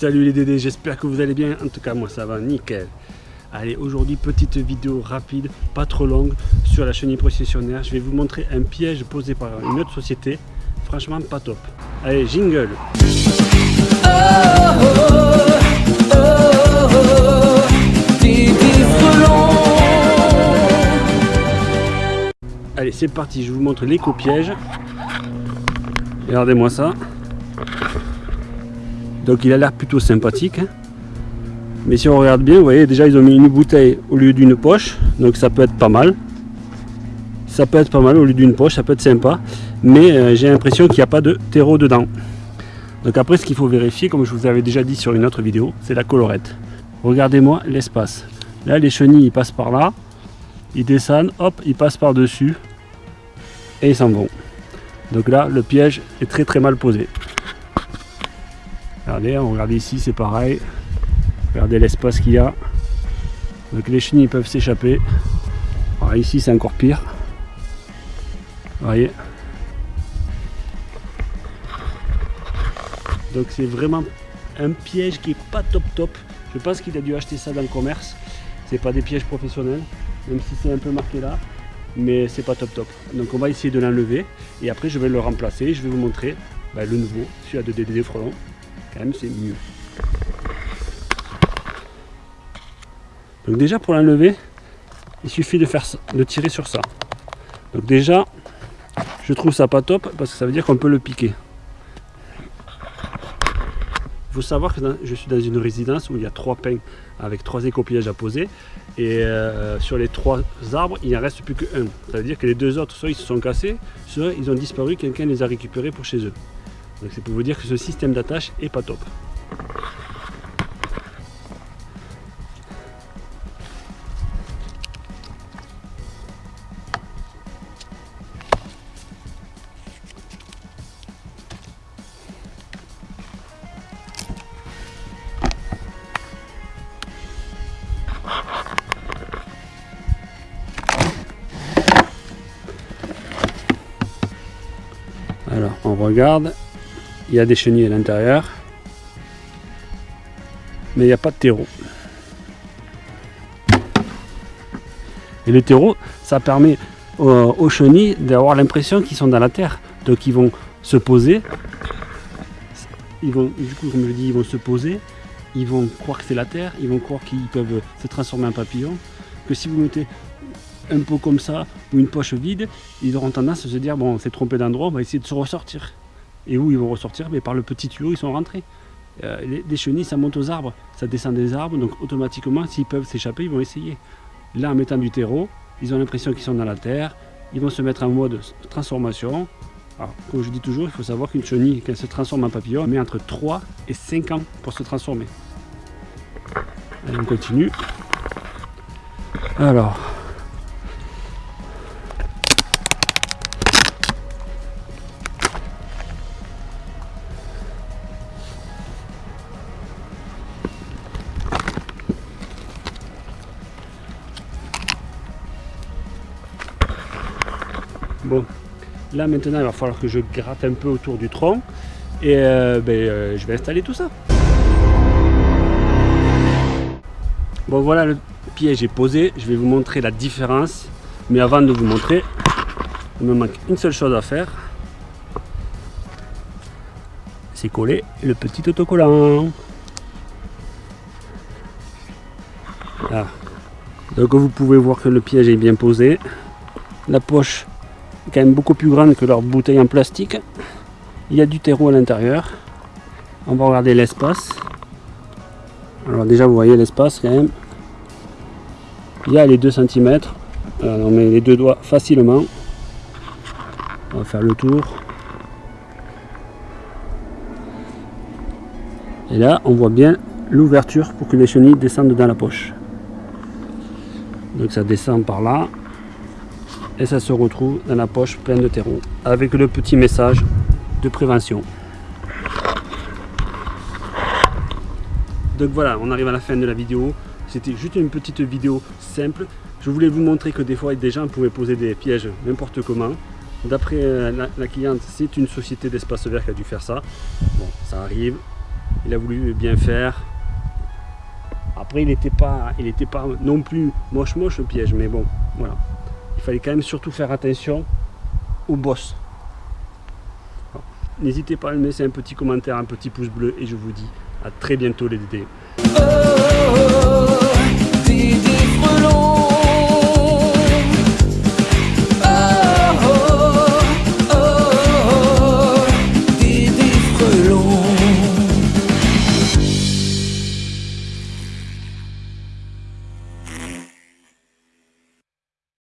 Salut les Dédés, j'espère que vous allez bien. En tout cas, moi ça va nickel. Allez, aujourd'hui, petite vidéo rapide, pas trop longue, sur la chenille processionnaire. Je vais vous montrer un piège posé par une autre société. Franchement, pas top. Allez, jingle Allez, c'est parti, je vous montre l'éco-piège. Regardez-moi ça. Donc il a l'air plutôt sympathique. Hein. Mais si on regarde bien, vous voyez, déjà ils ont mis une bouteille au lieu d'une poche. Donc ça peut être pas mal. Ça peut être pas mal au lieu d'une poche, ça peut être sympa. Mais euh, j'ai l'impression qu'il n'y a pas de terreau dedans. Donc après, ce qu'il faut vérifier, comme je vous avais déjà dit sur une autre vidéo, c'est la colorette. Regardez-moi l'espace. Là, les chenilles, passent par là. Ils descendent, hop, ils passent par-dessus. Et ils s'en vont. Donc là, le piège est très très mal posé. Regardez, on regarde ici, c'est pareil. Regardez l'espace qu'il y a. Donc les chenilles peuvent s'échapper. Ici, c'est encore pire. Vous voyez Donc c'est vraiment un piège qui est pas top top. Je pense qu'il a dû acheter ça dans le commerce. C'est pas des pièges professionnels, même si c'est un peu marqué là. Mais c'est pas top top. Donc on va essayer de l'enlever. Et après je vais le remplacer. Je vais vous montrer bah, le nouveau, celui-là de DDD Frelon quand même c'est mieux. Donc déjà pour l'enlever, il suffit de, faire de tirer sur ça. Donc déjà, je trouve ça pas top parce que ça veut dire qu'on peut le piquer. Il faut savoir que je suis dans une résidence où il y a trois pins avec trois écopillages à poser. Et euh, sur les trois arbres, il n'en reste plus qu'un. Ça veut dire que les deux autres, soit ils se sont cassés, soit ils ont disparu, quelqu'un les a récupérés pour chez eux. Donc c'est pour vous dire que ce système d'attache est pas top. Alors on regarde il y a des chenilles à l'intérieur, mais il n'y a pas de terreau. Et le terreau, ça permet aux, chenilles d'avoir l'impression qu'ils sont dans la terre. Donc ils vont se poser, ils vont, du coup, comme je dis, ils vont se poser, ils vont croire que c'est la terre, ils vont croire qu'ils peuvent se transformer en papillon. Que si vous mettez un pot comme ça ou une poche vide, ils auront tendance à se dire bon, on s'est trompé d'endroit, on va essayer de se ressortir. Et où ils vont ressortir Mais par le petit tuyau, ils sont rentrés. Euh, les, chenilles, ça monte aux arbres, ça descend des arbres, donc automatiquement, s'ils peuvent s'échapper, ils vont essayer. Là, en mettant du terreau, ils ont l'impression qu'ils sont dans la terre, ils vont se mettre en mode transformation. Alors, comme je dis toujours, il faut savoir qu'une chenille, quand elle se transforme en papillon, elle met entre 3 et 5 ans pour se transformer. Allez, on continue. Alors, Bon, là maintenant il va falloir que je gratte un peu autour du tronc et euh, ben, euh, je vais installer tout ça. Bon voilà le piège est posé, je vais vous montrer la différence. Mais avant de vous montrer, il me manque une seule chose à faire. C'est coller le petit autocollant. Donc vous pouvez voir que le piège est bien posé. La poche quand même beaucoup plus grande que leur bouteille en plastique. Il y a du terreau à l'intérieur. On va regarder l'espace. Alors déjà vous voyez l'espace quand même. Il y a les 2 cm. on met les deux doigts facilement. On va faire le tour. Et là on voit bien l'ouverture pour que les chenilles descendent dans la poche. Donc ça descend par là et ça se retrouve dans la poche pleine de terreau avec le petit message de prévention. Donc voilà, on arrive à la fin de la vidéo. C'était juste une petite vidéo simple. Je voulais vous montrer que des fois, des gens pouvaient poser des pièges n'importe comment. D'après euh, la, cliente, c'est une société d'espace vert qui a dû faire ça. Bon, ça arrive. il a voulu bien faire. Après, il n'était pas, pas non plus moche moche le piège, mais bon, voilà. Il fallait quand même surtout faire attention au boss. N'hésitez pas à me laisser un petit commentaire, un petit pouce bleu, et je vous dis à très bientôt les DD.